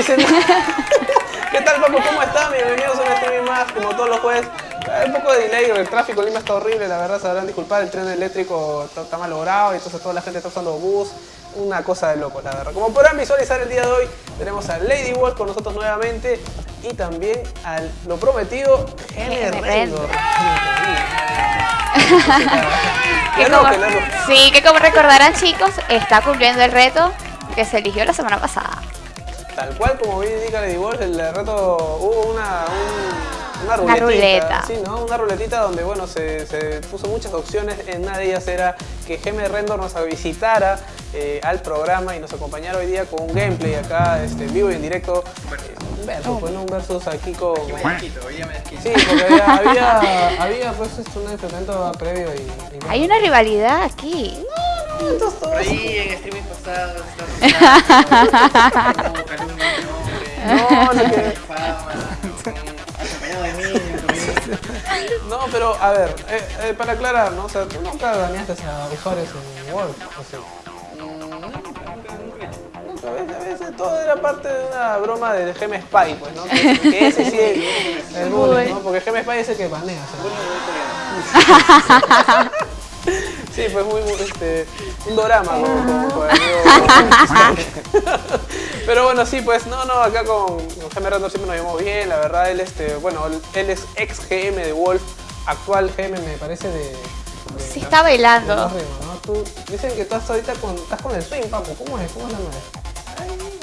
dicen. ¿Qué tal, Paco? ¿Cómo están? Bienvenidos a un streaming más, como todos los jueves. Un poco de delay, el tráfico en Lima está horrible, la verdad, sabrán disculpar, el tren eléctrico está, está mal logrado y entonces toda la gente está usando bus. Una cosa de locos, la verdad. Como podrán visualizar el día de hoy, tenemos a Lady Wolf con nosotros nuevamente y también al lo prometido, Gene. Que Qué como- loco, loco. sí, que como recordarán chicos, está cumpliendo el reto que se eligió la semana pasada. Tal cual como bien indica Lady Wolf, el reto hubo una, un- una Una ruletita. ruleta. Sí, ¿no? Una ruletita donde, bueno, se, se puso muchas opciones. En una de ellas era que Geme Rendor nos visitara eh, al programa y nos acompañara hoy día con un gameplay acá, este, en vivo y en directo. Un versus, pues, ¿no? Un versus aquí con... Yo me desquito, hoy día me desquito. Sí, porque había, había, había, pues un enfrentamiento previo y... y- Hay una rivalidad aquí. Entonces, Por todos- ahí en streaming pasados de nombre, No, que... acompañado de mí, No, pero a ver, eh, eh, para aclarar, ¿no? O sea, tú nunca dañaste a usuarios en Wolf, o sea. Nunca, ves, a veces todo era parte de una broma del Gem Spy, pues, ¿no? Que, que ese sí es el bullying, ¿no? Porque Gem Spy es el que banea, o sea. Sí, pues muy, muy, este, un dorama con el amigo. Pero bueno, sí, pues no, no, acá con, Random siempre nos llevamos bien, la verdad, él, este, bueno, él, es ex GM de Wolf, actual GM me parece de... de Sí está bailando. de los ritmos, ¿no? Tú, dicen que tú estás ahorita con, estás con el swing, papu, ¿cómo es? ¿Cómo es la madre?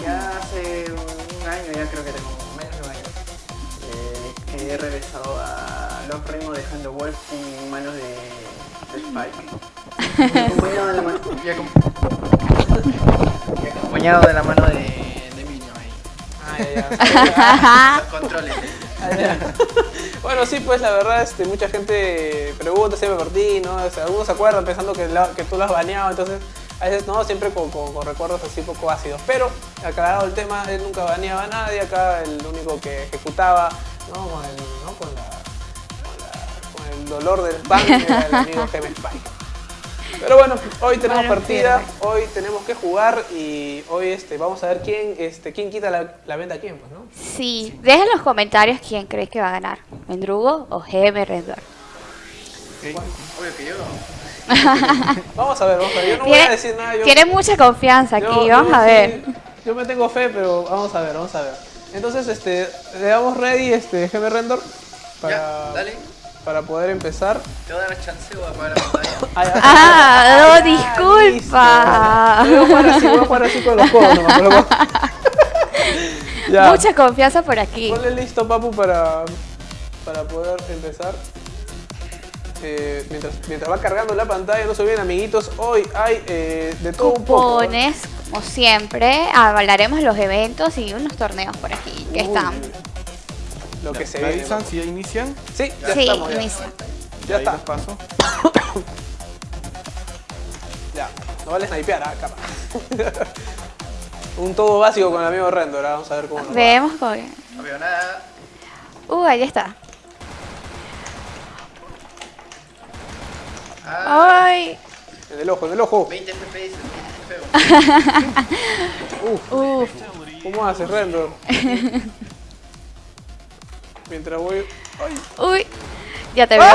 Ya hace un año, ya creo que tengo menos de un año, eh, que he regresado a los ritmos de Hand of Wolf en manos de Spike. acompañado de la mano, y, acom- y acompañado de la mano de, de Minio ahí. Ah, ya, ya. Los controles. Bueno, sí, pues la verdad, este, mucha gente pregunta siempre por ti, ¿no? O sea, algunos se acuerdan pensando que, la- que tú lo has baneado, entonces a veces no, siempre con, con- con recuerdos así poco ácidos. Pero, aclarado el tema, él nunca baneaba a nadie, acá el único que ejecutaba, ¿no? Con, el, ¿no? con, la, dolor del pan era el amigo Gem Spike. Pero bueno, hoy tenemos Bueno, partida, pierde. hoy tenemos que jugar y hoy este, vamos a ver quién, este, quién quita la, la venta a quién, pues, ¿no? Sí, dejen en los comentarios quién crees que va a ganar. ¿Mendrugo o GM Rendor? Obvio que yo. Vamos a ver, vamos a ver. Yo no voy a Tiene, decir nada. Yo, tiene mucha confianza aquí, yo- vamos yo a sí- ver. yo me tengo fe, pero vamos a ver, vamos a ver. Entonces, este, le damos ready, este, GM Render para, Ya, dale. Para poder empezar. Te voy a dar chance o apagar la pantalla. Ay, ay, Ah, no, ay, disculpa. Voy a jugar así, voy a jugar así con los codos nomás, con los codos. Ya. Mucha confianza por aquí. Ponle listo, papu, para, para poder empezar. Eh, mientras, mientras va cargando la pantalla, no se olviden, amiguitos, hoy hay eh, de todo un poco. Cupones, como siempre, hablaremos de los eventos y unos torneos por aquí que Uy, están. Lo que se ¿Me viene. avisan si ya inician? Sí, ya Sí, estamos. Ya, inicia. ya Ahí está. paso. Ya, no vale snipear, ah, capa. Un todo básico con el amigo Render, ahora vamos a ver cómo nos va. Vemos con... No veo nada. Uh, ahí está. Ah, Ay, En el ojo, en el ojo. 20 FPS, qué feo. uf. ¿Cómo hace Render? Mientras voy... ¡Ay! Uy, ya te veo.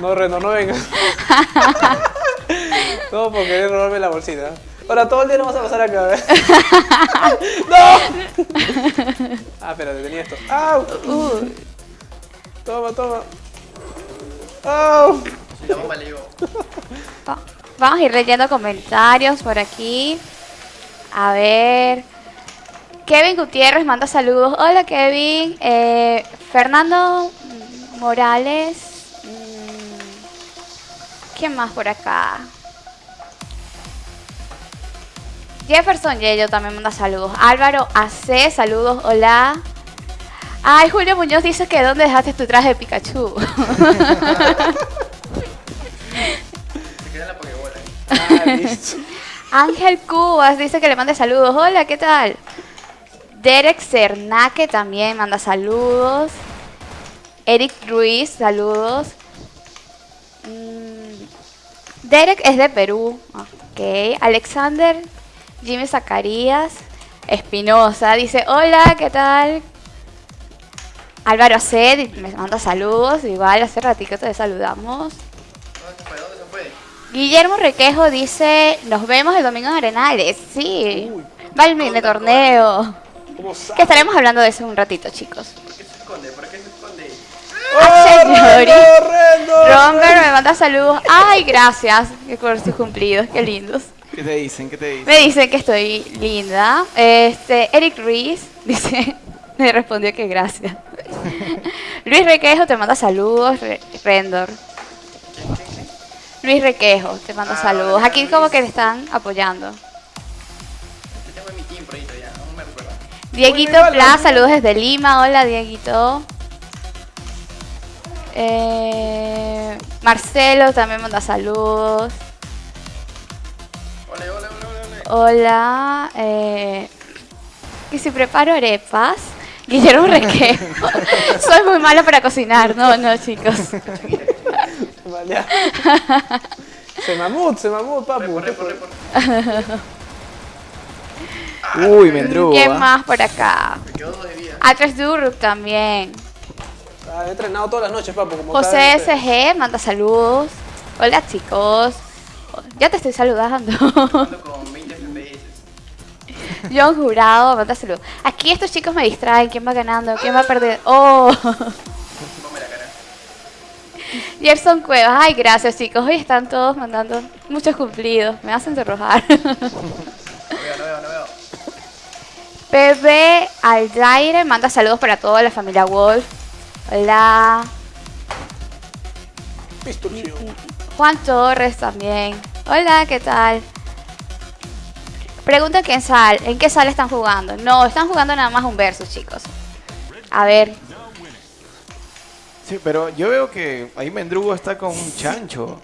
No, Render, no vengas. Todo por querer robarme la bolsita. Ahora todo el día nos vas a pasar acá, ¿eh? ¡No! Ah, espérate, tenía esto. ¡Au! Uh, Toma, toma. ¡Au! La bomba le llegó. va- vamos a ir leyendo comentarios por aquí. A ver. Kevin Gutiérrez manda saludos. Hola Kevin. Eh, Fernando Morales. mm, ¿Quién más por acá? Jefferson Yello también manda saludos. Álvaro AC, saludos, hola. Ay, Julio Muñoz dice que ¿dónde dejaste tu traje de Pikachu? Se queda en la pokebola. Ah, listo. Ángel Cubas dice que le mande saludos. Hola, ¿qué tal? Derek Cernaque también manda saludos. Eric Ruiz, saludos. Mm, Derek es de Perú. Ok. Alexander Jimmy Zacarías Espinosa dice, hola, ¿qué tal? Álvaro C me manda saludos, igual hace ratito te saludamos. Guillermo Requejo dice, nos vemos el domingo en Arenales. Sí, Uy. va el mini torneo. Que estaremos hablando de eso en un ratito, chicos. ¿Por qué se esconde? ¿Por qué se esconde? Rendo, Rendo! Romber me manda saludos. Ay, gracias por sus cumplidos, qué lindos. ¿Qué te dicen? ¿Qué te dicen? Me dicen que estoy linda. Este, Eric Ruiz dice, me respondió que gracias. Luis Requejo te manda saludos, Re- Rendor. Luis Requejo te manda Ah, saludos. Aquí como que le están apoyando. Dieguito Muy bien, Pla, hola. saludos desde Lima. Hola, Dieguito. Eh, Marcelo también manda saludos. Ole, ole, ole. Hola. Eh, que si preparo arepas. Guillermo Requejo. Soy muy mala para cocinar. No, no, chicos. Vale. Se mamut, se mamut, papu. Repo, repo, repo. Uy, Mendrugo. ¿Quién ¿ah? más por acá? Me quedó dos de vida. Atrás Durrup también. Ah, he entrenado todas las noches, papu. Como José. SG manda saludos. Hola, chicos. Ya te estoy saludando. Jugando con 20 FPS. John Jurado, manda saludos. Aquí estos chicos me distraen. ¿Quién va ganando? ¿Quién va a perder? Oh. Ponme la cara. Gerson Cuevas. Ay, gracias, chicos. Hoy están todos mandando muchos cumplidos. Me hacen sonrojar. Pepe Aldaire manda saludos para toda la familia Wolf. Hola. Juan Torres también. Hola, ¿qué tal? Pregunta quién sal, ¿en qué sala están jugando? No, están jugando nada más un versus, chicos. A ver, Sí, pero yo veo que ahí Mendrugo está con un chancho.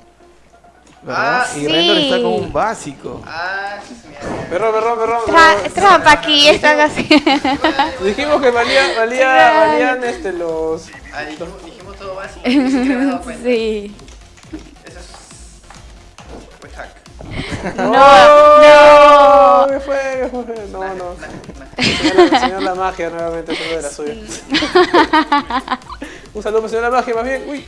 ¿Verdad? Ah, y Rendor está con sí. un básico. Ah, sí. Perro, perro, perro. tra- perro. trampa aquí, están así. Dijimos que valía, valía, valían este, los... Ah, dijimos, dijimos todo básico. Sí. Eso es. Fue hack. No, no. ¿Qué fue? ¿Qué fue? No, no. Señor, señor La Magia nuevamente haciendo de la suya. Un saludo para señor La Magia, más bien. Uy,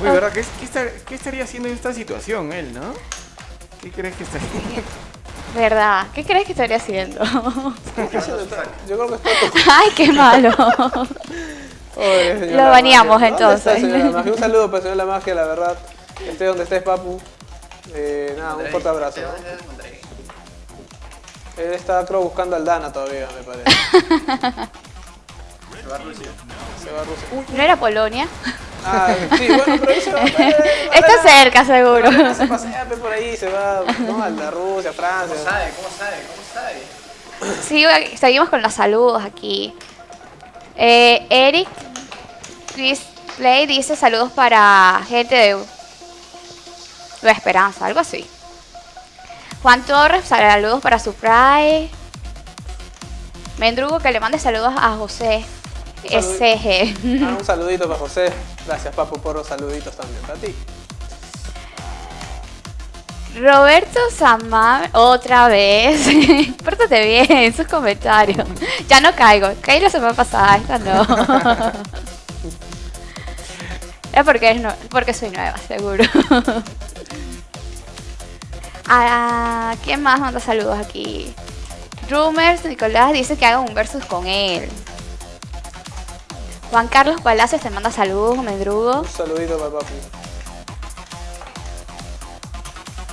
Uy, ¿verdad? ¿Qué, qué, está- qué estaría haciendo en esta situación él, no? ¿Qué crees que estaría ¿Verdad? ¿Qué crees que estaría haciendo? ¿qué haciendo? Yo creo que está. Ay, qué malo. Oye, Lo baneamos, Magia. ¿Dónde está, entonces. Un saludo para señor La Magia, la verdad. Esté donde estés, papu. Eh, nada, un fuerte abrazo. Él está, creo, buscando al Dana todavía, me parece. Se va a Rusia. Se va a Rusia. Uy, ¿No era Polonia? Ah, sí, bueno, pero ahí se va. eh, Está cerca, seguro. Se pasea por ahí, se va ¿no? a la Rusia, Francia. ¿Cómo sabe? ¿Cómo sabe? ¿Cómo sabe? Sí, seguimos con los saludos aquí. Eh, Eric Chris Play dice saludos para gente de Nueva Esperanza, algo así. Juan Torres, saludos para Surprise. Mendrugo que le mande saludos a José. SG. Ah, un saludito para José. Gracias, papu, por los saluditos también para ti. Roberto Samar, otra vez. Pórtate bien, sus comentarios. Ya no caigo. Caí la semana pasada, esta no. Es porque, es no- porque soy nueva, seguro. Ah, ¿Quién más manda saludos aquí? Rumors, Nicolás dice que haga un versus con él. Juan Carlos Palacios te manda saludos, Mendrugo. Un saludito para papu.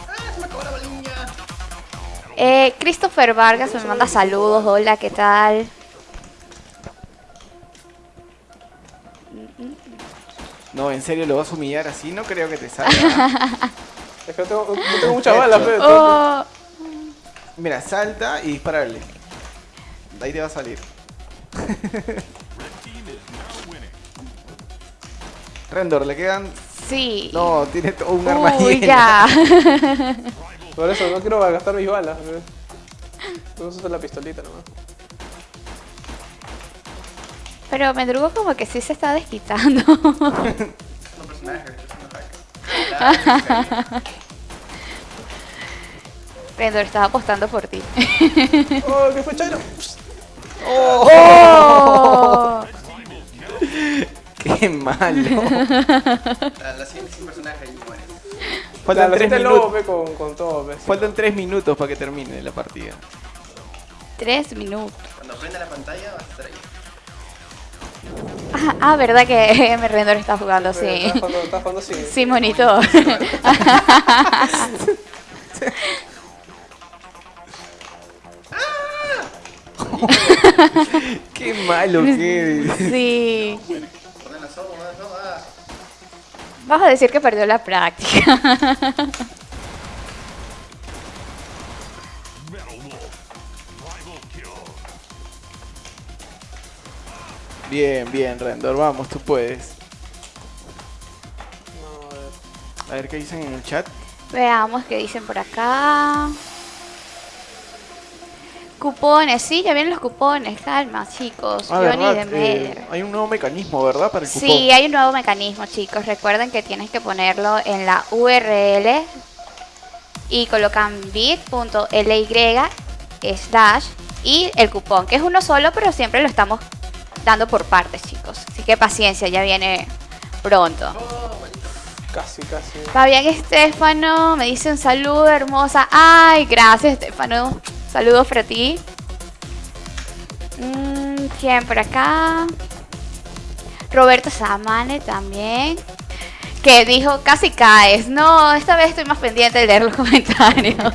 ¡Ah, se me acabó la bolilla! Eh, Christopher Vargas me manda saludos. Hola, ¿qué tal? No, en serio, lo vas a humillar así, no creo que te salga. Es que no tengo, no tengo muchas balas, pe. Oh, Mira, salta y dispararle. De ahí te va a salir. Rendor, le quedan. sí. No, tiene todo un arma Uy, llena. ya. Por eso no quiero gastar mis balas. Vamos a usar la pistolita nomás. Pero Mendrugo como que sí se está desquitando. Rendor, estaba apostando por ti. ¡Oh, qué fue Chairo! ¡Oh! Qué malo. La siguiente sin personaje y muere. Faltan tres minutos. lobo, pe, con, con todo, pe. Faltan tres minutos para que termine la partida. Tres minutos. Cuando prenda la pantalla vas a estar ahí. Ah, ah, verdad que M. Rendor está jugando, sí. Estás jugando, estás jugando sin... Sin monitor. Qué malo que eres. Sí. Vas a decir que perdió la práctica. Bien, bien, Rendor, vamos, tú puedes. A ver qué dicen en el chat. Veamos qué dicen por acá. Cupones, sí, ya vienen los cupones. Calma, chicos. Ah, verdad, eh, hay un nuevo mecanismo, ¿verdad? Para el cupón. Sí, hay un nuevo mecanismo, chicos. Recuerden que tienes que ponerlo en la URL y colocan bit.ly slash y el cupón, que es uno solo, pero siempre lo estamos dando por partes, chicos. Así que paciencia, ya viene pronto. Casi, casi. Fabián Estefano me dice un saludo hermosa. Ay, gracias Estefano. Saludos para ti. Mm, ¿Quién por acá? Roberto Samane también. Que dijo, casi caes. No, esta vez estoy más pendiente de leer los comentarios.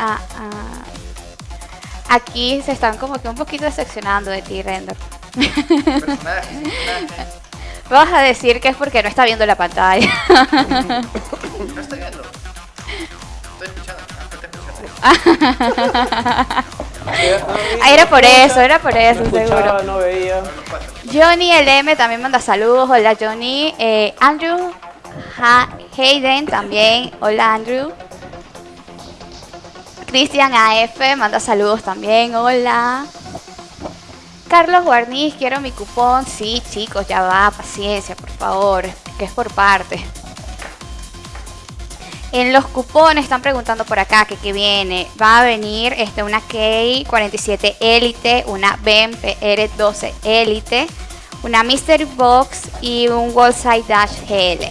Ah, ah. Aquí se están como que un poquito decepcionando de ti, Render. Personaje, sin personaje. Vas a decir que es porque no está viendo la pantalla. No estoy viendo. Ah, era por eso, era por eso, No seguro. no veía. Johnny LM también manda saludos. Hola, Johnny. Eh, Andrew Ha- Hayden también. Hola, Andrew. Cristian AF manda saludos también. Hola. Carlos Guarniz, quiero mi cupón. Sí, chicos, ya va. Paciencia, por favor. Que es por parte. En los cupones están preguntando por acá que qué viene. Va a venir este, una K47 Elite, una BEM PR12 Elite, una Mystery Box y un Wallside Dash GL.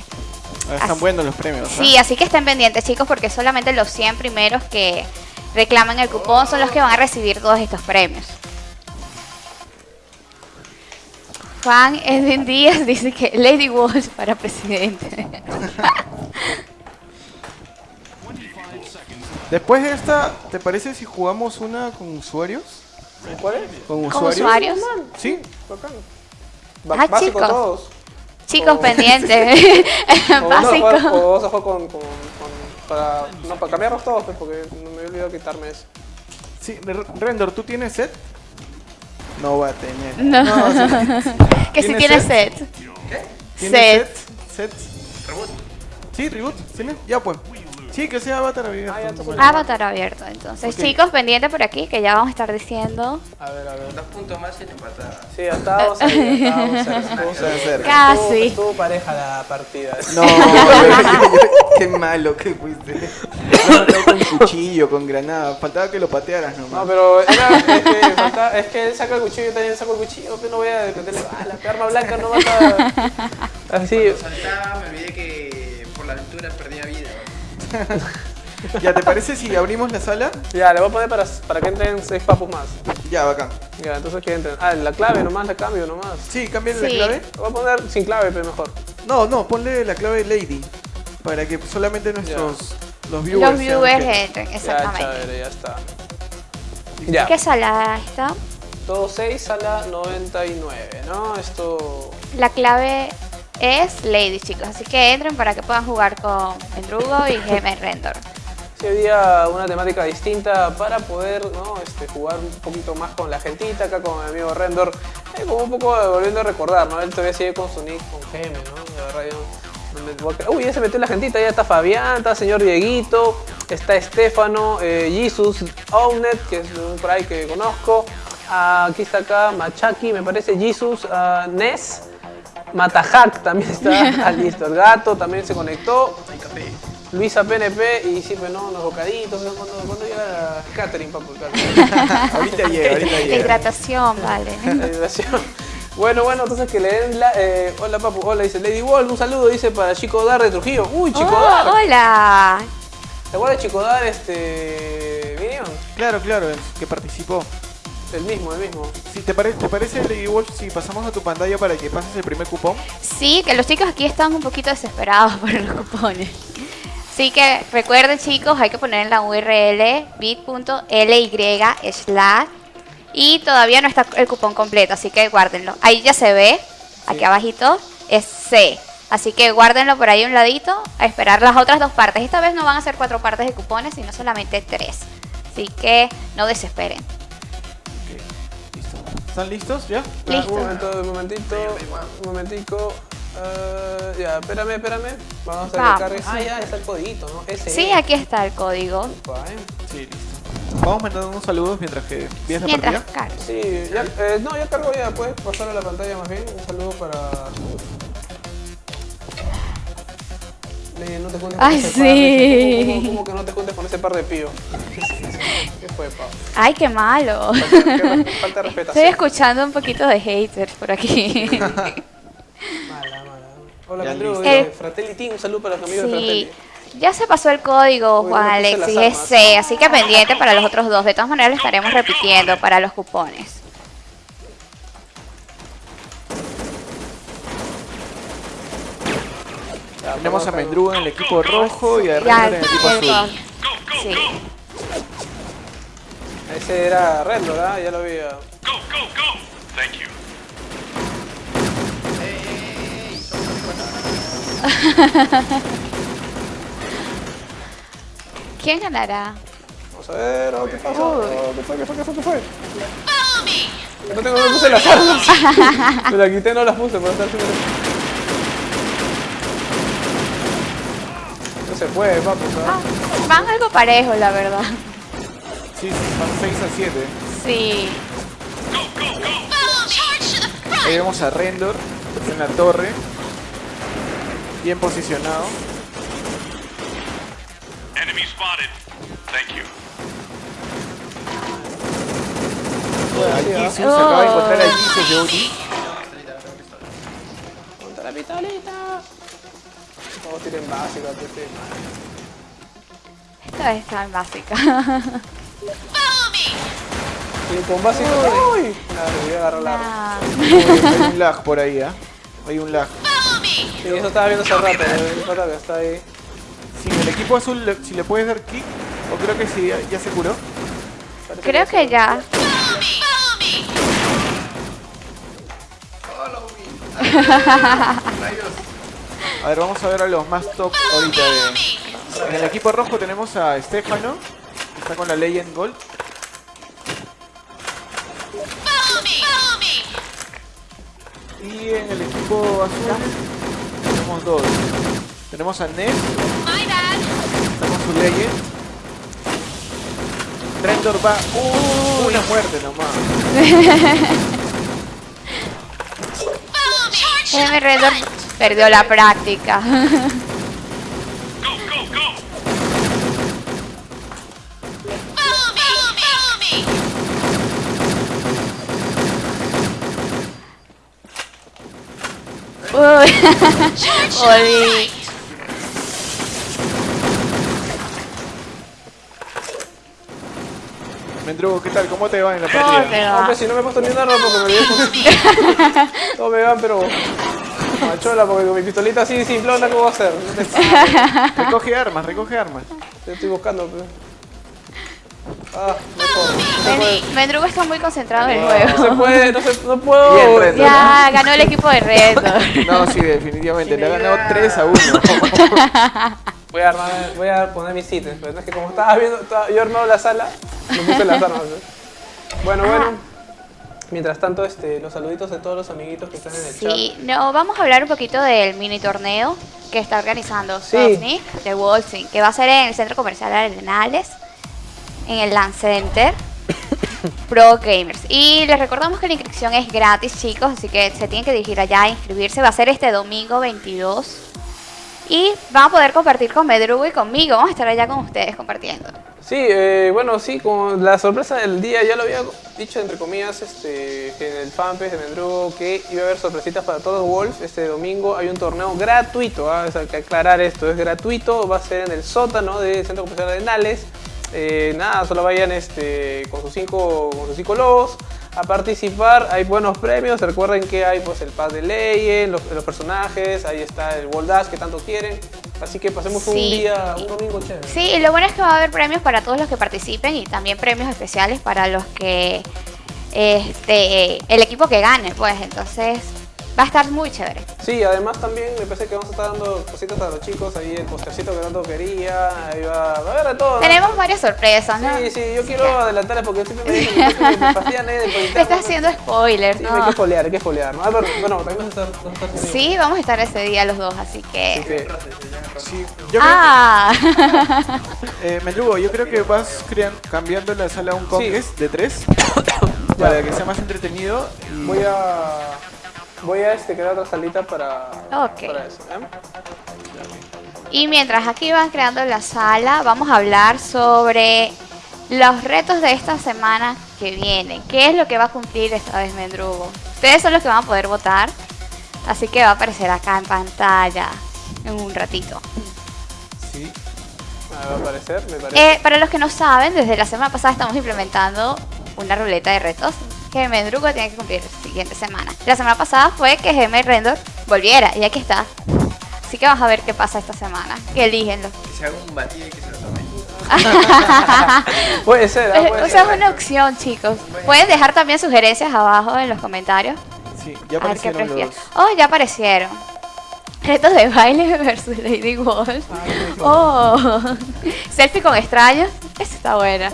Ah, Están Así- buenos los premios. Sí, así que estén pendientes chicos porque solamente los 100 primeros que reclaman el cupón son los que van a recibir todos estos premios. Juan Edwin Díaz dice que Lady Walsh para presidente. Después de esta, ¿te parece si jugamos una con usuarios? ¿Cuál es? ¿Con ¿Con usuarios? usuarios? Sí. Ah, básico chicos. todos. Chicos, Oh. pendientes. O vamos a jugar- Básico. o vamos a jugar con, con, con- para, no, para cambiarlos todos, pues, porque no me he olvidado quitarme eso. Sí, R- Rendor, ¿tú tienes set? No va a tener. No. sí. que si ¿Tienes tiene set? set. ¿Tienes Set. set? ¿Set? Sí, reboot. ¿Tienes? Ya pues. Sí, que sea Avatar abierto. Ah, ya, Bueno. Avatar abierto. Entonces, Ok. chicos, pendientes por aquí que ya vamos a estar diciendo. A ver, a ver. Dos puntos más y te empatada. Sí, estábamos ahí, estábamos cerca. A. Casi. Estuvo, estuvo pareja la partida. No, qué malo que fuiste. Con cuchillo, con granada. Faltaba que lo patearas No, nomás. pero era, es, que es que él saca el cuchillo, yo también saco el cuchillo, pero no voy a meterle balas, que arma blanca no mata. Así, Saltaba, me olvidé que por la aventura perdía. ¿Ya te parece si abrimos la sala? ya, le voy a poner para, para que entren seis papus más. Ya, bacán. Ya, entonces que entren. Ah, la clave nomás, la cambio nomás. Sí, cámbiale la clave. Voy a poner sin clave, pero mejor. No, no, ponle la clave Lady. Para que solamente nuestros los viewers. Los viewers que- entren, Ya, exactamente. chévere, ya está. Ya. ¿Qué sala está? Todo 6 a la 99, ¿no? Esto... La clave es Lady, chicos. Así que entren para que puedan jugar con Endrugo y GM Rendor. Sí, había una temática distinta para poder ¿no? este, jugar un poquito más con la gentita, acá con mi amigo Rendor, eh, como un poco volviendo a recordar, ¿no? Él todavía sigue con su nick, con GM, ¿no? De verdad, yo. Uy, ya se metió la gentita, ya está Fabián, está señor Dieguito, está Estefano, eh, Jesus, Ownet, que es un por ahí que conozco, Ah, aquí está acá Machaki, me parece, Jesus, ah, Ness, Matahack también está, ah, listo, el gato también se conectó. Luisa PNP y sí, pues no, unos bocaditos. ¿Cuándo, cuándo llega la catering, papu? el ahorita llega, ahorita llega. Hidratación, vale. La hidratación. Bueno, bueno, entonces que le den la... eh, hola, papu. Hola, dice Lady Wolf. Un saludo, dice, para Chico Dar de Trujillo. Uy, Chico Oh, Dar. hola. ¿Te acuerdas de Chico Dar, este... Minion? Claro, claro, que participó. El mismo, el mismo. Si te, pare- ¿Te parece, Lady Wolf, si pasamos a tu pantalla para que pases el primer cupón? Sí, que los chicos aquí están un poquito desesperados por los cupones. Así que recuerden chicos, hay que poner en la URL bit.ly slash y todavía no está el cupón completo, así que guárdenlo. Ahí ya se ve, aquí abajito, es C. Así que guárdenlo por ahí a un ladito a esperar las otras dos partes. Esta vez no van a ser cuatro partes de cupones, sino solamente tres. Así que no desesperen. ¿Están listos ya? Listo. Un momento, un momentito, un momentico. Ah, ya, espérame, espérame. Vamos a hacer Va. cargue. Ah, ya, está el codito, ¿no? Ese Sí, aquí está el código. ¿eh? Sí, listo. Vamos mandando unos saludos mientras que vienes la Mientras partida. Sí, ya, eh, no, ya cargo ya, puedes pasar a la pantalla más bien. Un saludo para. Ley, no te juntes con Ay, ese sí. par. ¿Cómo, cómo- cómo que no te juntes con ese par de pío? ¿Qué fue, Pau? Ay, qué malo. Falta, qué re- falta de Estoy escuchando un poquito de haters por aquí. Mala, mala. Hola, Andrew. dice, El- Fratelli Team, un saludo para los amigos de Sí, Fratelli. ya se pasó el código, Uy, Juan no Alex, las y es armas. C, así que pendiente para los otros dos. De todas maneras, lo estaremos repitiendo para los cupones. Ya, Tenemos a Mendruga en el equipo rojo y a Renner en el equipo azul. Sí. Ese era Red, ¿verdad? Ya lo vi. ya. Go, go, go! Thank you. ¿Quién ganará? Vamos a ver, oh, ¿qué pasa? Oh, ¿Qué fue? ¿Qué fue? ¿Qué fue? ¿Qué fue? No tengo, no me puse las armas. Me las quité, no las puse para estar haciendo No se puede, papu, Ah, ¿sabes? van algo parejo, la verdad. Sí, sí, van 6 a 7. Sí. Ahí vemos a Rendor en la torre. Bien posicionado. Enemy spotted. Thank you. Jesus, se acaba de encontrar a Jesus de OG. Ponte la pistolita. Todos tiren básica. Esta vez está en Y con básica. Uy. Nada, le voy a agarrar la. Hay un lag por ahí, ¿ah? Hay un lag. Sí, eso estaba viendo hace rato. El pata que está ahí. Sí, el equipo azul, le- si le puedes dar kick, o creo que sí, ya, ya se curó. Parece creo que ya. A ver, vamos a ver a los más top ahorita. De... En el equipo rojo tenemos a Stefano, que está con la Legend Gold. Y en el equipo azul tenemos dos. Tenemos a Ness, con su Legend. Rendor va uh, una muerte nomás. Redor perdió la práctica. Go, go, go! Uy. Oli. Mendrugo, ¿qué tal? ¿Cómo te va en la ¿Cómo partida? te No, va? pues si no me he puesto ni una ropa porque me olvidé. Todos me van, pero. Machola, porque con mi pistolita así simplona, ¿cómo va a ser? No te. Recoge armas, recoge armas. Te estoy buscando, pero. Ah. No Mendrugo está muy concentrado en el No se juego. puede, no, se, no puedo. Bien, Red. Ya, ganó el equipo de Redor. No, sí, definitivamente. Le ha ganado 3 a 1. Voy a armar, voy a poner mis ítems, pero es que como estabas viendo, estaba- yo armado la sala, me puse las armas. ¿no? Bueno, bueno. Mientras tanto, este, los saluditos de todos los amiguitos que están en el Sí, no, vamos a hablar un poquito del mini torneo que está organizando Sí. De Wolfing, que va a ser en el Centro Comercial Arenales, en el Land Center Pro Gamers. Y les recordamos que la inscripción es gratis, chicos, así que se tienen que dirigir allá a inscribirse. Va a ser este domingo 22 Y van a poder compartir con Medrugo y conmigo. Vamos a estar allá con ustedes compartiendo. Sí, eh, bueno, sí, como la sorpresa del día, ya lo había dicho entre comillas este, en el fanpage de Mendrugo que iba a haber sorpresitas para todos Wolves. Este domingo hay un torneo gratuito, ¿ah? hay que aclarar esto, es gratuito, va a ser en el sótano del Centro Comercial de Nales. Eh, nada, solo vayan este, con, sus cinco, con sus cinco lobos a participar. Hay buenos premios. Recuerden que hay pues, el paz de Legend, los, los personajes, ahí está el Wall Dash que tanto quieren. Así que pasemos un día, un domingo chévere. Sí, y lo bueno es que va a haber premios para todos los que participen y también premios especiales para los que este el equipo que gane, pues entonces va a estar muy chévere. Sí, además también me parece que vamos a estar dando cositas a los chicos, ahí el postercito que tanto quería, ahí va, va a haber de todo. ¿no? Tenemos varias sorpresas, ¿no? Sí, sí, yo quiero adelantarles porque siempre me dicen que me fastidian eh, Te estás ¿no? haciendo spoilers, Sí, hay que ¿no? espolear, hay que espolear, ¿no? Ah, pero, bueno, también vas a estar, vas a estar. Sí, vamos a estar ese día los dos, así que... que, Sí, yo Ah, creo, eh, yo creo que vas cambiando la sala a un conquest de tres para que sea más entretenido. y- voy a... Voy a este, crear otra salita para, para eso, ¿eh? y mientras aquí van creando la sala, vamos a hablar sobre los retos de esta semana que viene. ¿Qué es lo que va a cumplir esta vez Mendrugo? Ustedes son los que van a poder votar, así que va a aparecer acá en pantalla en un ratito. Sí. Ah, va a aparecer, me parece. Eh, para los que no saben, desde la semana pasada estamos implementando una ruleta de retos que Mendrugo tiene que cumplir la siguiente semana. La semana pasada fue que Gmail Render volviera y aquí está. Así que vamos a ver qué pasa esta semana. Que elígenlo. Que se haga un batido y que se lo tome. Puede ser, ah, puede o sea, ser. es una opción, chicos. Pueden dejar también sugerencias abajo en los comentarios. Sí, ya A ver qué aparecieron los. Oh, ya aparecieron. Retos de baile versus Lady Wolf. Oh, selfie con extraños. Está buena.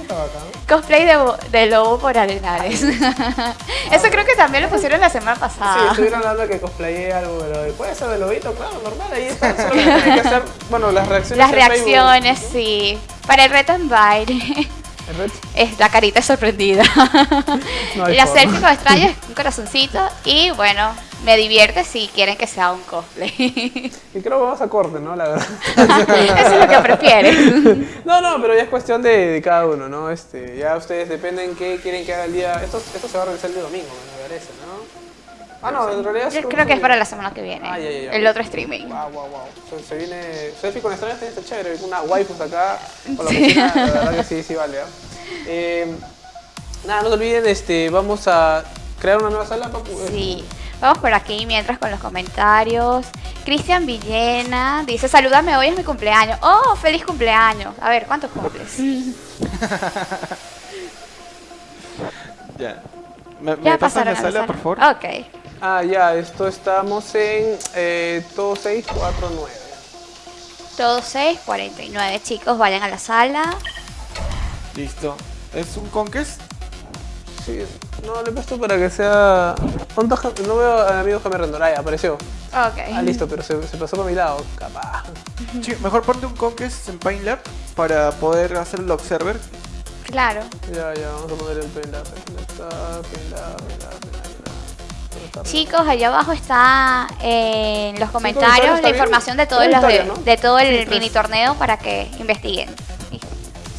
Cosplay de, bo- de lobo por arenales. Eso creo que también lo pusieron la semana Sí, pasada. estuvieron hablando que cosplayé algo, pero puede ser de lobito, claro, normal, ahí está. Solo que tienen que hacer, bueno, las reacciones. Las Facebook. reacciones, sí. Para el reto en baile. El Es la carita sorprendida. No la forma. selfie con extraños, un corazoncito. Y bueno, me divierte si quieren que sea un cosplay. Y creo que vamos a corte, ¿no? La verdad. Eso es lo que prefieres. No, no, pero ya es cuestión de, de cada uno, ¿no? Este, ya ustedes dependen qué quieren que haga el día. Esto, esto se va a realizar el día domingo, me parece, ¿no? Ah, no, en realidad Yo creo que es para la semana que viene. Ah, ya, ya, ya. El otro streaming. Wow, wow, wow. Se, se viene. Selfie con también está chévere. Una waifus acá. Con la Sí. oficina, la verdad que sí, sí vale. ¿ah? Eh, nada, no se olviden, este, vamos a crear una nueva sala. Eh, Sí. Vamos por aquí mientras con los comentarios. Cristian Villena dice, salúdame, hoy es mi cumpleaños. Oh, feliz cumpleaños. A ver, ¿cuántos cumples? Ya. ¿Me, me Ya pasas la pasaron sala, por favor? Ok. Ah, ya, esto estamos en eh, todo 649. Todos 6, 49 chicos, vayan a la sala. Listo. ¿Es un conquest? Sí, no, le he puesto para que sea. ¿Cuántos ja- No veo al amigo Jaime Rendor. Ah, ya, apareció. Ok. Ah, listo, pero se, se pasó por mi lado. Capaz. Sí, mejor ponte un conquest en Paintlab para poder hacer el observer. Claro. Ya, ya, vamos a poner el. ¿Dónde está? Chicos, allá abajo está en los comentarios, comentarios ¿está la bien? información de todos los de, victorias, ¿no? de todo el Sí, mini torneo para que investiguen y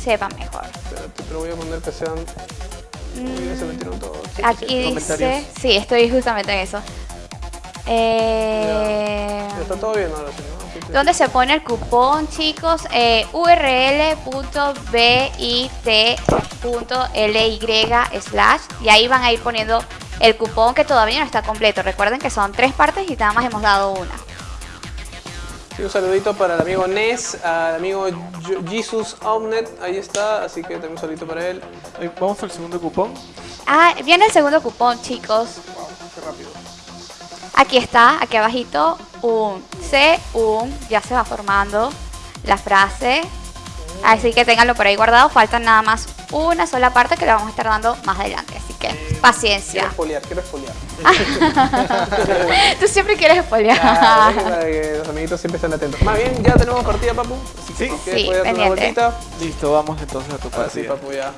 sepan mejor. Espérate, pero voy a poner que sean. Aquí dice, sí, estoy justamente en eso. Eh, Ya está todo bien ahora sí, ¿no? Sí, sí. ¿Dónde se pone el cupón, chicos? Eh, url.bit.ly slash y ahí van a ir poniendo el cupón que todavía no está completo. Recuerden que son tres partes y nada más hemos dado una. Sí, un saludito para el amigo Nes, al amigo Jesus Omnet, ahí está, así que también un saludito para él. Vamos al segundo cupón. Ah, viene el segundo cupón, chicos. Wow, qué rápido. Aquí está, aquí abajito, un C, un, ya se va formando la frase. Así que ténganlo por ahí guardado. Faltan nada más una sola parte que le vamos a estar dando más adelante. Así que Quiero paciencia. espolear, quiero espolear. Tú siempre quieres. Claro, que los amiguitos siempre estén atentos. Más bien, ya tenemos partida, papu. Así que Sí. Sí, puedes dar una pendiente. vueltita. Listo, vamos entonces a tu Ahora sí, partida. papu, ya. Ahora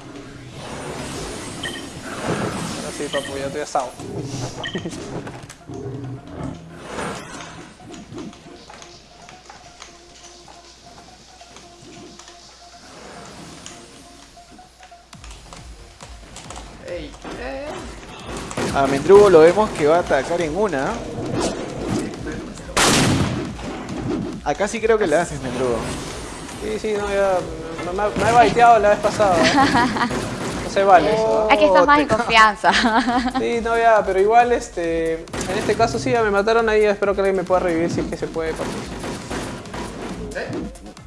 sí, papu, ya estoy asado. A Mendrugo lo vemos que va a atacar en una. Acá sí creo que le haces, Mendrugo. Sí, sí, no, ya. Me, me- me he baiteado la vez pasada. ¿eh? No se vale eso. ¿eh? Aquí estás más en confianza. Sí, no, ya, pero igual, este. En este caso sí, ya me mataron ahí. Espero que alguien me pueda revivir si es que se puede, papi.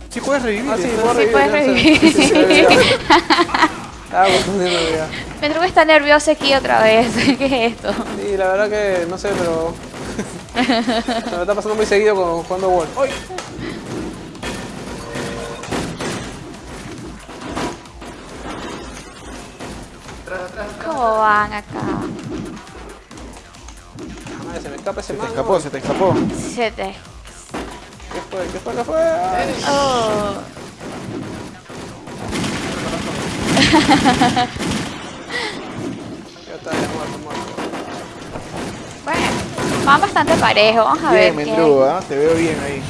Sí puedes revivir. Ah, sí, Sí, puedes ya, o sea, revivir. Ah, pues. Mendrugo está nervioso aquí otra vez. ¿Qué es esto? Sí, la verdad que no sé, pero. Se me está pasando muy seguido con jugando Wolf. ¡Ay! Atrás, atrás, atrás. ¿Cómo van acá? Madre, se me escapa ese Se te escapó, se te escapó. Se te... ¿Qué fue? ¿Qué fue? ¿Qué fue? Oh. Ya está, ya muerto, muerto. Bueno, van bastante parejo. Vamos a Bien, ver. Mendrugo, ¿ah? te veo bien ahí.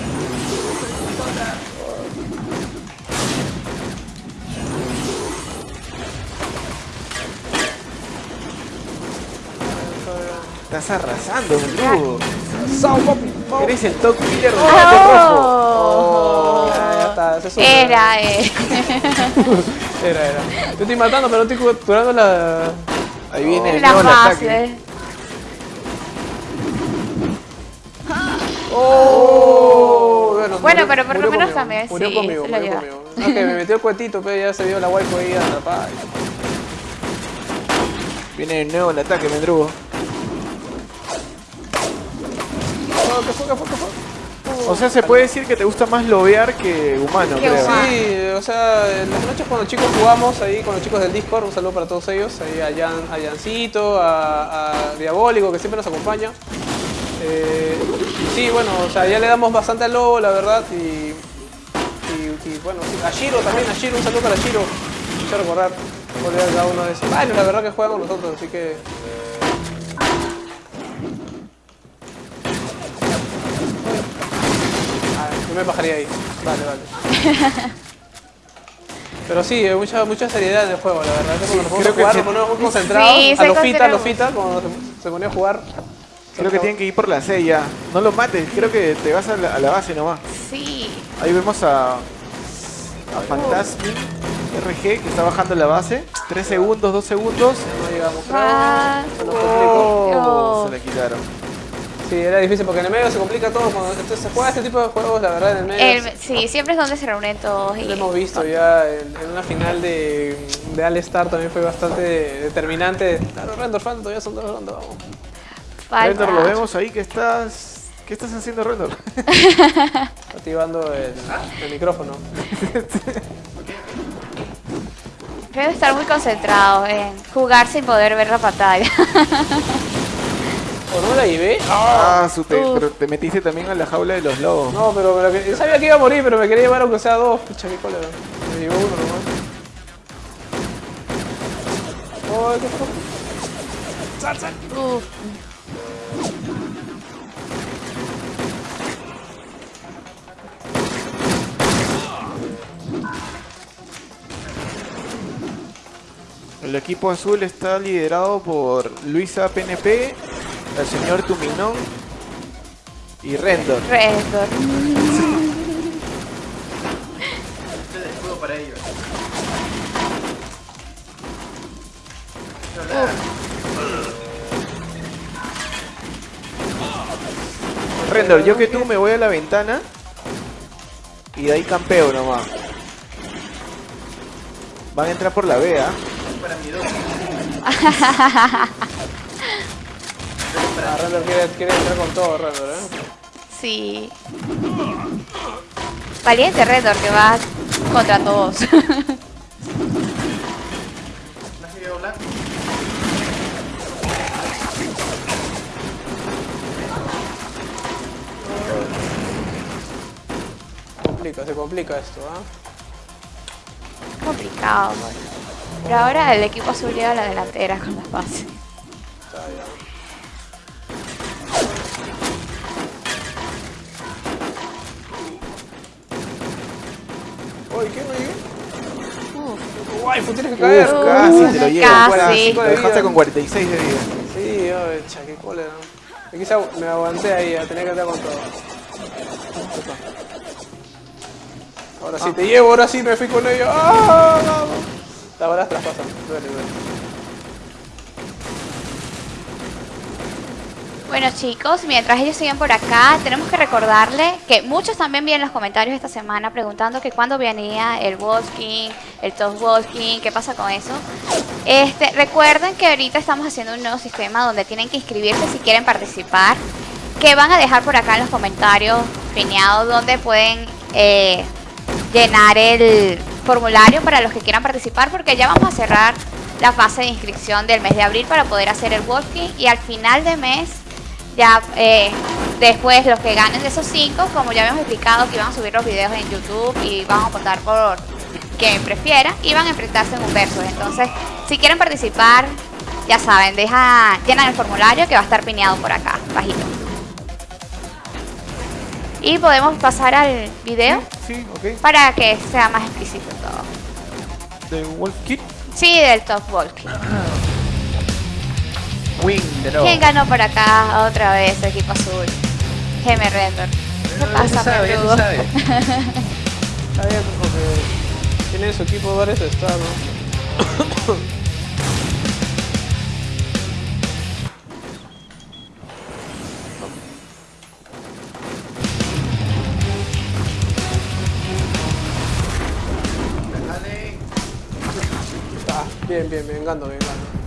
Estás arrasando, Mendrugo. ¡Sao, papi! Eres el top killer del combate rojo. Oh. Ya, ya está, ese es un- Era, eh. Era, era. Yo estoy matando, pero no estoy curando la. Ahí viene de La nuevo el ataque. ¡Oh! Bueno, Bueno, murió- pero por lo menos también, Murió sí, conmigo, se murió conmigo. No, que me metió el cuetito, pero ya se vio la waifu ahí atrapada. Viene de nuevo el ataque, Mendrugo. Oh, ¿Qué fue? ¿Qué fue? ¿Qué fue? O sea, se puede decir que te gusta más lobear que humano, creo. Sí, o sea, en las noches cuando chicos jugamos ahí con los chicos del Discord, un saludo para todos ellos, ahí a, Jan, a Jancito, a, a Diabólico, que siempre nos acompaña. Eh, sí, bueno, o sea, ya le damos bastante al lobo, la verdad, y, y, y, bueno, sí, a Shiro también, a Shiro, un saludo para Shiro, mucho recordar, cada uno de esos. Bueno, la verdad que juegan con nosotros, así que... yo me bajaría ahí. Vale, vale. Pero sí, hay mucha, mucha seriedad en el juego, la verdad. Que cuando nos creo que jugar, sí. nos ponemos muy concentrados. Sí, a se lo fita, a lo concentra fita, cuando se, se ponía a jugar. Creo que tienen que ir por la C ya. No lo mates, creo que te vas a la, a la base nomás. Sí. Ahí vemos a, a Fantasmic RG que está bajando la base. 3 segundos, 2 segundos. No llegamos. Ah. Se nos complicó. Oh. Se la quitaron. Sí, era difícil porque en el medio se complica todo. Cuando entonces, se juega este tipo de juegos, la verdad, en el medio. El- sí, siempre es donde se reúnen todos. Y, Lo hemos visto ya en, en una final de, de All Star también fue bastante determinante. Claro, Rendor, fan, todavía son dos rondas, vamos. Rendor, lo vemos ahí que estás. ¿Qué estás haciendo, Rendor? Activando el, el micrófono. Debe estar muy concentrado en jugar sin poder ver la pantalla. ¿O no la llevé? Ah, Uf. pero te metiste también a la jaula de los lobos. No, pero, pero que- yo sabía que iba a morir, pero me quería llevar aunque sea dos. Pucha, qué cólera. Me llevó uno nomás. Oh, ¿qué fue? Uf. El equipo azul está liderado por Luisa PNP, el señor Tuminón y Rendor. Rendor. Este es para ellos. Rendor, yo que tú me voy a la ventana y de ahí campeo nomás. Van a entrar por la ¿ah? Para mi Render quiere, quiere entrar con todo, Render, ¿eh? Sí. Valiente Rendor que va contra todos. Se complica esto, ¿ah? Complicado. bueno. Pero ahora el equipo azul lleva la delantera con las bases. Está. Pues tienes que caer. Uh, Casi te lo llevo. casi. Lo de dejaste vida. con 46 de vida. Sí, oye, cha, qué cólera. Aquí agu- me aguanté ahí, a tener que estar con todo. Ahora sí te llevo, ahora sí me fui con ellos. ¡Ah! vamos! Las balas traspasan. Duele, duele. Bueno chicos, mientras ellos siguen por acá, tenemos que recordarle que muchos también vi en los comentarios esta semana preguntando que cuándo venía el walking, el top walking, qué pasa con eso. Este, recuerden que ahorita estamos haciendo un nuevo sistema donde tienen que inscribirse si quieren participar, que van a dejar por acá en los comentarios pineados donde pueden eh, llenar el formulario para los que quieran participar porque ya vamos a cerrar la fase de inscripción del mes de abril para poder hacer el walking y al final de mes ya eh, después los que ganen de esos cinco, como ya habíamos explicado que iban a subir los videos en YouTube y van a votar por quien prefiera y van a enfrentarse en un verso. Entonces, si quieren participar, ya saben, deja, llenan el formulario que va a estar pineado por acá, bajito. Y podemos pasar al video Sí, para que sea más explícito todo. De Wolf. Sí, del top walking. Win de nuevo. ¿Quién ganó por acá otra vez el equipo azul? Geme Render. ¿Qué pasa, peludo? Está bien, porque tiene su equipo varios estados. Ah, bien, bien, vengando, vengando.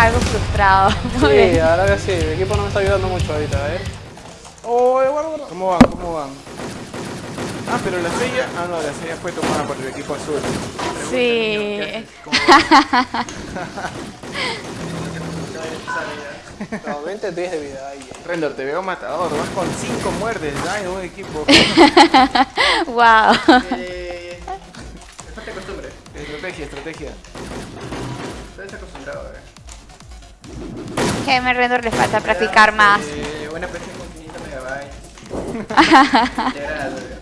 Algo frustrado. Sí, bien. la verdad que sí, el equipo no me está ayudando mucho ahorita, ¿eh? Oh, guarda, guarda. ¿Cómo van? ¿Cómo van? Ah, pero la sella. Ah, no, la sella fue tomada por el equipo azul. Sí. No, 20 10 de vida, ahí. Render, te veo matador. Vas con 5 muertes. Ay, buen equipo. wow. Eh, falta costumbre. estrategia, estrategia. Geme Render le falta practicar más. Buena PC con 500 megabytes. Integrado, eh.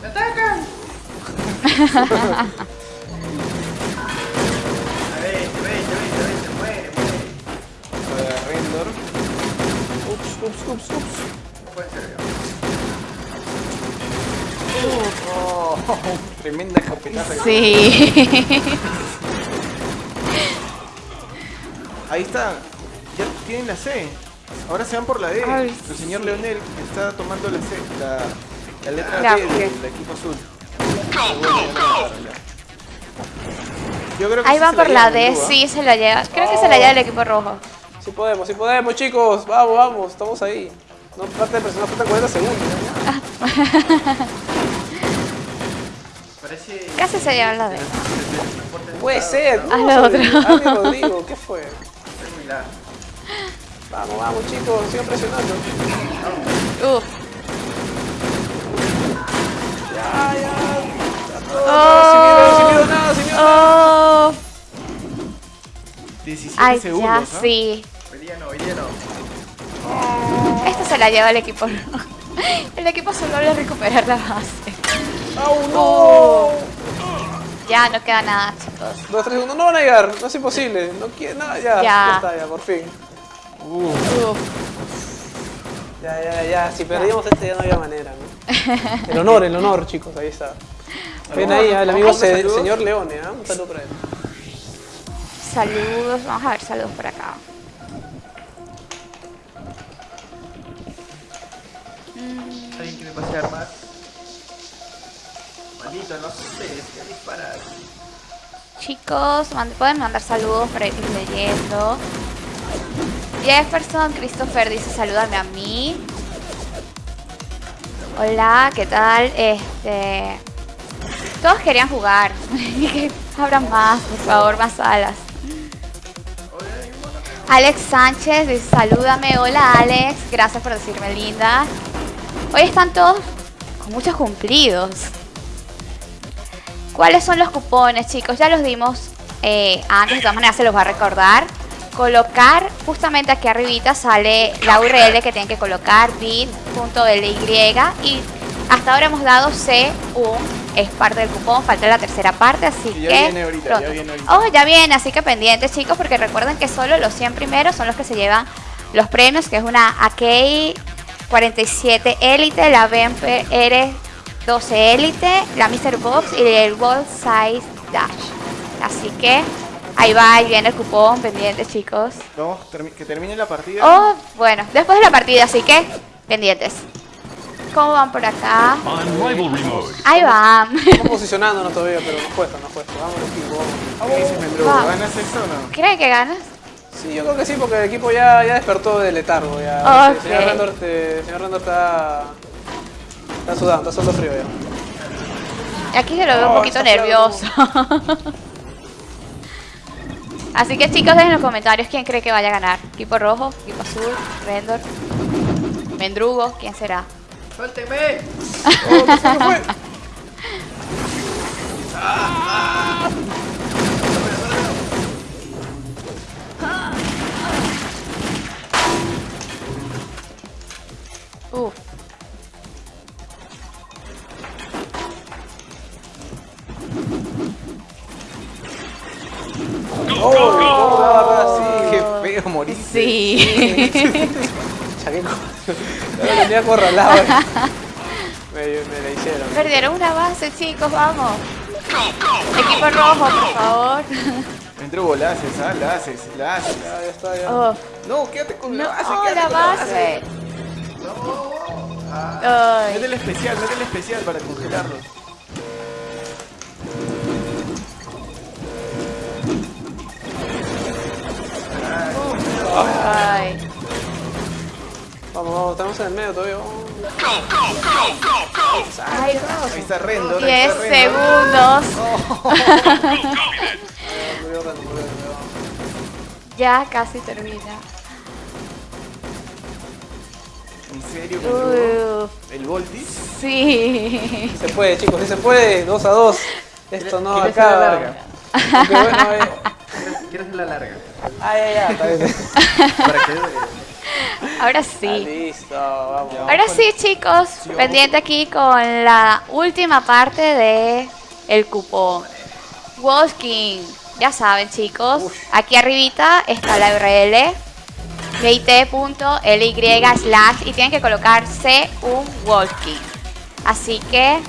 ¡Me atacan! A ver, vete, vete, vete, muere, muere. Para Render. Ups, ups, ups, ups. No puede ser, Oh, tremenda escopetaza. Sí. Ahí está. Ya tienen la C. Ahora se van por la D. Ay, el señor Leonel está tomando la C. La, la letra Ya, D del equipo azul. Yo creo que Ahí sí van por la llevan, D, ¿ah? sí se la lleva. Creo que se la lleva el equipo rojo. Sí podemos, sí podemos, chicos. Vamos, vamos, estamos ahí. No parte de presión, faltan 40 segundos. Parece... Casi se lleva la D. Puede ser. Haz no, lo sobre- otro. Rodrigo, ¿qué fue? Vamos, vamos, chicos, sigan presionando. Uf. Ya, ya. Oh. Sin miedo, sin miedo, nada, sin miedo. Oh. 17 Ay, ya segundos. ¿ah? sí. Hoy día no, hoy día no. Esta se la lleva el equipo. El equipo solo logra recuperar la base. ¡Au, no! Oh. Ya no queda nada, chicos. Dos, tres segundos. No van a llegar, no es imposible. No quiere nada, ya. Ya. Ya está, ya, por fin. Uf. Ya, ya, ya. Si perdíamos este ya no había manera, ¿no? El honor, el honor, chicos, ahí está. Ven ahí al amigo se- señor Leone, ¿ah? Un saludo para él. Saludos, vamos a ver saludos por acá. Alguien que me pase Chicos, pueden mandar saludos para ir leyendo. Jefferson Christopher dice salúdame a mí. Hola, ¿qué tal? Este. Todos querían jugar. Abran más, por favor, más salas. Alex Sánchez dice, salúdame. Hola Alex, gracias por decirme linda. Hoy están todos con muchos cumplidos. ¿Cuáles son los cupones, chicos? Ya los dimos eh, antes, de todas maneras se los va a recordar. Colocar, justamente aquí arribita sale la URL que tienen que colocar, bit.ly y hasta ahora hemos dado C1, es parte del cupón, falta la tercera parte, así Y ya que... viene ahorita, pronto. ya viene ahorita. Oh, ya viene, así que pendientes chicos, porque recuerden que solo los 100 primeros son los que se llevan los premios, que es una AK 47 Elite, la BMPR 12 Elite, la Mr. Box y el World Size Dash. Así que ahí va, ahí viene el cupón, pendientes chicos. Vamos, termi- que termine la partida. Oh, bueno, después de la partida, así que pendientes. ¿Cómo van por acá? Ahí van. Estamos posicionándonos todavía, pero nos cuesta, nos cuesta. Vamos equipo, vamos. ¿Qué dices, Mendrugo? ¿Ganas esto o no? ¿Creen que ganas? Sí, yo creo que sí, porque el equipo ya, ya despertó del letargo. Ya. Ok. El señor Rendor, este, el señor Rendor está, está sudando, está sudando frío ya. Aquí se lo veo un poquito nervioso. Así que chicos, dejen en los comentarios quién cree que vaya a ganar. Equipo rojo, equipo azul, Rendor, Mendrugo, ¿quién será? ¡Suélteme! ¡Oh, fue! Uf. ¡Oh! ¿Cómo me va a agarrar así? Qué feo morir. Sí. Chaqueco. Lo tenía acorralado. eh. Me, me la hicieron. Perdieron una base, chicos, vamos. Equipo rojo, por favor. Mendrugo, la haces, ¿ah? La haces, la haces. Ya, ya está, ya. Oh, No, quédate con no, la base, oh, quédate la con la base. base. Ay. Métele especial, métele especial para congelarlo. Ay. Vamos, vamos, estamos en el medio todavía. Ay, Ahí está Rendo. 10 segundos. Ya casi termina. ¿En serio? Uf, ¿El Voltis? sí. Se puede, chicos, sí se puede. 2 a 2. Esto no ¿Quieres hacer acaba. larga? Aunque bueno, eh. ¿Quieres hacer la larga? Ah. Ahora Ah, sí. listo, vamos. Ahora sí, chicos. Pendiente aquí con la última parte de el cupón. Walking. Ya saben, chicos. Aquí arribita está la URL bit.ly slash y tienen que colocar C1 Walking. Así que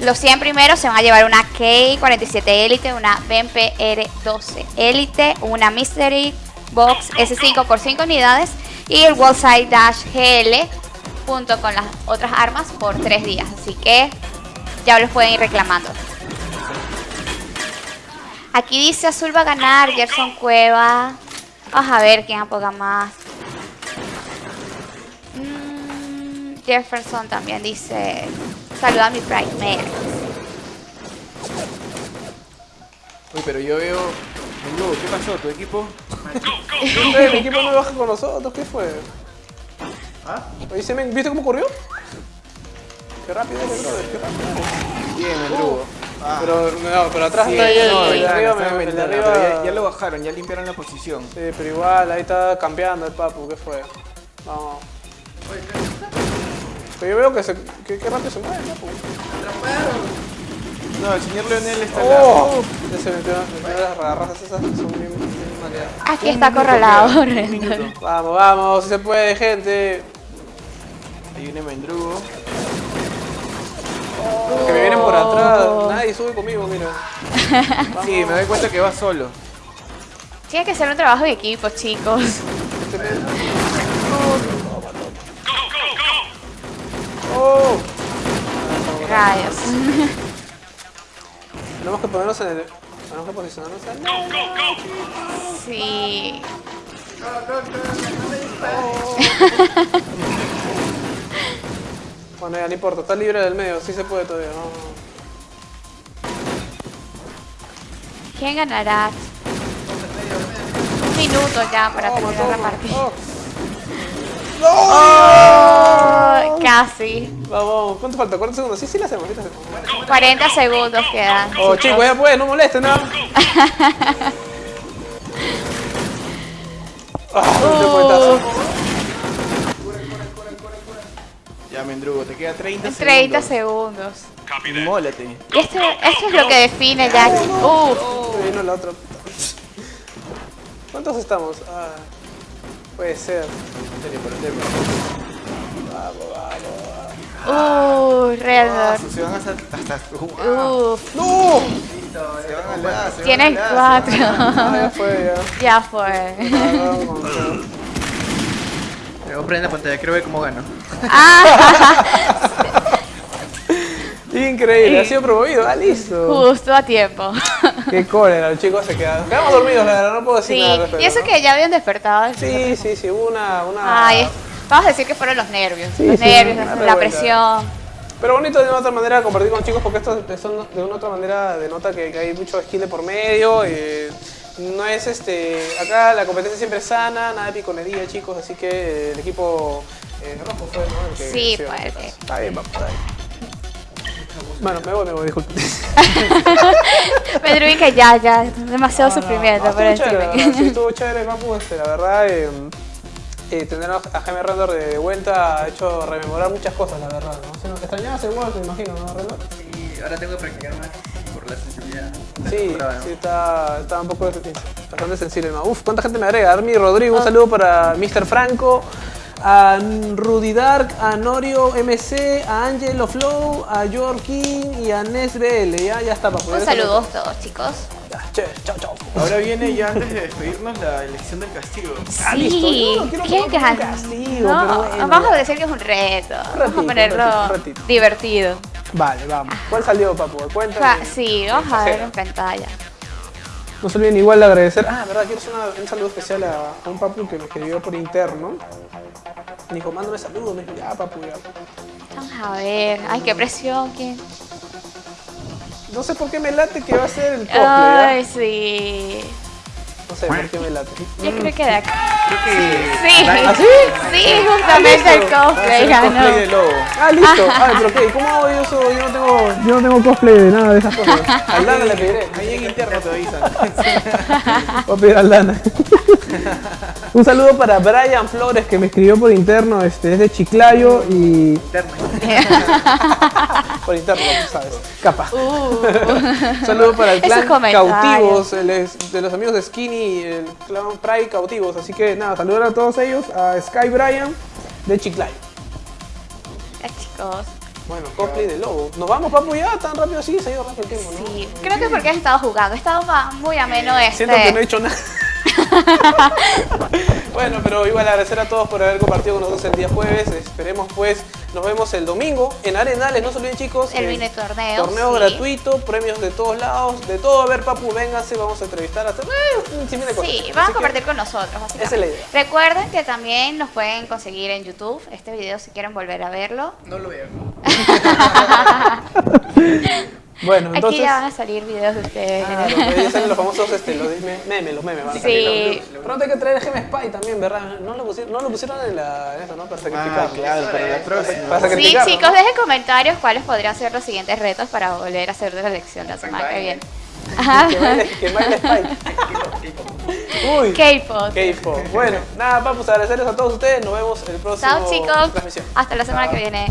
los 100 primeros se van a llevar una K47 Elite, una BMPR 12 Elite, una Mystery Box S5 por 5 unidades y el Wallside Dash GL junto con las otras armas por 3 días. Así que ya los pueden ir reclamando. Aquí dice Azul va a ganar, Gerson Cueva. Vamos a ver quién apoga más. Mm, Jefferson también dice, saluda a mi Mail. Uy, pero yo veo... Mendrugo, ¿qué pasó? ¿Tu equipo? Eh, mi equipo no baja con nosotros, ¿qué fue? ¿Ah? Oye, ¿se me- ¿viste cómo corrió? Qué rápido eres, brother, qué rápido. Bien, Mendrugo. Ah. Pero, no, pero atrás Sí, está ahí el, no, el de ya, arriba, me- el de arriba. pero ya, ya lo bajaron, ya limpiaron la posición. Sí, pero igual, ahí está campeando el papu, ¿qué fue? Vamos. Pero yo veo que se, que, que rápido se mueve el papu. No, el señor Leonel está ¡Oh! Ya se metió, metió las garras esas que son bien, bien maleadas. Aquí está acorralado. Vamos, vamos, si se puede, gente. Ahí viene Mendrugo. Que me vienen por atrás. Nadie sube conmigo, mira. Sí, me doy cuenta que va solo. Tiene que ser un trabajo de equipo, chicos. ¡Oh! Rayos. Tenemos que ponernos en el. Tenemos que posicionarnos en el. Sí. Bueno, ya no importa, está libre del medio, sí se puede todavía, no. ¿Quién ganará? Un minuto ya para Toma, terminar la partida. Oh. Oh, casi. Vamos, ¿cuánto falta? ¿40 segundos? Sí, sí, la hacemos, sí la hacemos. 40 segundos quedan. Oh, chicos, ya pues, no molesten, ¿no? Ah, Uh. Ya, Mendrugo, te queda 30 30 segundos. segundos. Y esto, esto es lo que define ya. Uf. Vino la otra. ¿Cuántos estamos? Ah, puede ser. Serio, por el tema. Uh, Redor. Se van hasta... hasta Uf. ¡No! Se van al se van Tienes cuatro. Ah, ya fue, ya. Ya fue. Ah, vamos, vamos. A prender la pantalla, quiero ver cómo gano. Increíble, ha sido promovido. Ah, listo. Justo a tiempo. Qué cólera, los chicos se quedaron. Quedamos dormidos, la verdad, no puedo decir Sí, nada respecto, y eso ¿no? que ya habían despertado. Sí, sí, sí, hubo una... una... Ay, vamos a decir que fueron los nervios. Sí, los sí, nervios, la revuelta. presión. Pero bonito de una otra manera compartir con chicos porque esto son de una otra manera denota que, que hay mucho skill de por medio. eh, no es este. Acá la competencia siempre es sana, nada de piconería, chicos. Así que el equipo eh, rojo fue, ¿no? El que Sí, se iba a fue el meter. que- Está bien, vamos, está bien. Bueno, me voy, me voy, disculpe. Pedro que ya, ya, demasiado sufrimiento No, por estuvo chévere, la verdad, encima. sí, estuvo chévere, papu, este, la verdad. eh, eh, tener a Jaime Rendor de vuelta ha hecho rememorar muchas cosas, la verdad. ¿no? Se nos extrañabas el World, me imagino, ¿no, Rendor? Y ahora tengo que practicar más por la sensibilidad. Sí, ¿no? sí, está, está un poco bastante sensible. ¿no? Uf, ¿cuánta gente me agrega? Armi Rodrigo, un saludo para Mr. Franco, a Rudy Dark, a Norio MC, a Angelo Flow, a George King y a Nes BL. Ya, ya está, papu. Un ya saludo a todos, chicos. Chévere, chao, chao. Ahora viene ya antes de despedirnos la elección del castigo. Ah, listo. Sí, Yo no quiero ¿quién poner un gana? castigo, No, pero bueno. vamos a decir que es un reto. Vamos ratito, a ponerlo un ratito, un ratito. divertido. Vale, vamos. ¿Cuál salió, papu? Cuéntame. Sí, vamos a ver en pantalla. No se olviden igual de agradecer. Ah, verdad, quiero hacer una- un saludo especial a, a un papu que me escribió por interno. Dijo, mándame saludos. Me dijo, ya, papu, ya. Vamos a ver. Ay, qué presión. ¿quién? No sé por qué me late que va a ser el cosplay, ¿ya? Ay, sí. No sé por qué me late. Yo creo que de acá. Creo que... Sí. ¿Ah, sí? Sí, justamente el listo. Va a cosplay ganó. cosplay de lobo. Ah, listo. Ay, pero ¿qué? ¿Cómo yo soy? Yo no tengo, yo no tengo cosplay de nada de esas cosas. Al Dana le pediré. Ahí en interno te avisan. Voy a pedir al Dana. Un saludo para Brian Flores que me escribió por interno, este, es de Chiclayo y... por interno, tú sabes. Capaz. Un saludo para el clan. Cautivos, el es- de los amigos de Skinny y el clan Pride Cautivos. Así que nada, saludar a todos ellos, a Sky Brian de Chiclayo. Ya, chicos. Bueno, cosplay de lobo. ¿Nos vamos, papu, ya? ¿Tan rápido? Sí, se ha ido rápido el tiempo, ¿no? Sí, creo que porque has estado jugando. He estado muy ameno este. Siento que no he hecho nada. bueno, pero igual agradecer a todos por haber compartido con nosotros el día jueves. Esperemos pues, nos vemos el domingo en Arenales. No se olviden chicos. El mini torneo, Torneo sí. gratuito, premios de todos lados, de todo. A ver, papu, vénganse, vamos a entrevistar a hacer eh. Sí, Así van a que- compartir con nosotros. básicamente. Esa es la idea. Recuerden que también nos pueden conseguir en YouTube este video si quieren volver a verlo. No lo veo. Bueno, entonces... Aquí ya van a salir videos de ustedes. Ah, los- famosos este, los me- memes, los memes. van a Sí. salir. Pronto hay que traer Gem Spy también, ¿verdad? No lo pusieron, no lo pusieron en, la, en eso, ¿no? Para sacrificar. Ah, claro, para la próxima. Para Sí, chicos, ¿no? dejen comentarios cuáles podrían ser los siguientes retos para volver a hacer de la elección la semana que viene. Ajá. Que baile, que baile Spike. Uy. K-pop. K-pop. Bueno, nada, vamos a agradecerles a todos ustedes. Nos vemos el próximo Chao chicos. transmisión. Hasta la semana que viene.